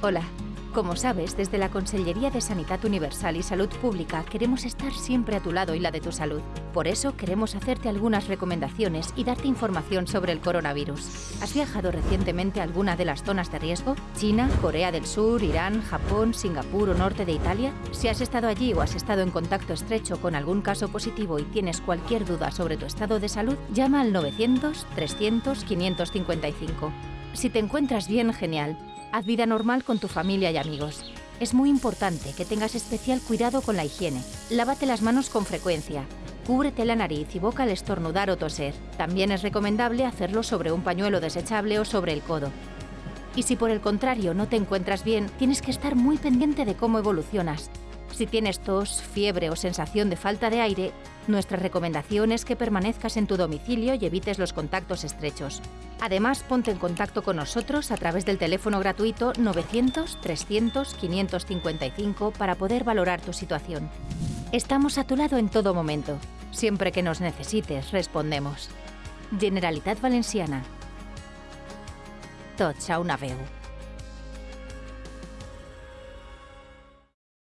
Hola. Como sabes, desde la Consellería de Sanidad Universal y Salud Pública queremos estar siempre a tu lado y la de tu salud. Por eso queremos hacerte algunas recomendaciones y darte información sobre el coronavirus. ¿Has viajado recientemente a alguna de las zonas de riesgo? ¿China, Corea del Sur, Irán, Japón, Singapur o norte de Italia? Si has estado allí o has estado en contacto estrecho con algún caso positivo y tienes cualquier duda sobre tu estado de salud, llama al 900 300 555. Si te encuentras bien, genial. Haz vida normal con tu familia y amigos. Es muy importante que tengas especial cuidado con la higiene. Lávate las manos con frecuencia. Cúbrete la nariz y boca al estornudar o toser. También es recomendable hacerlo sobre un pañuelo desechable o sobre el codo. Y si por el contrario no te encuentras bien, tienes que estar muy pendiente de cómo evolucionas. Si tienes tos, fiebre o sensación de falta de aire, nuestra recomendación es que permanezcas en tu domicilio y evites los contactos estrechos. Además, ponte en contacto con nosotros a través del teléfono gratuito 900-300-555 para poder valorar tu situación. Estamos a tu lado en todo momento. Siempre que nos necesites, respondemos. Generalitat Valenciana. Tots a una veu.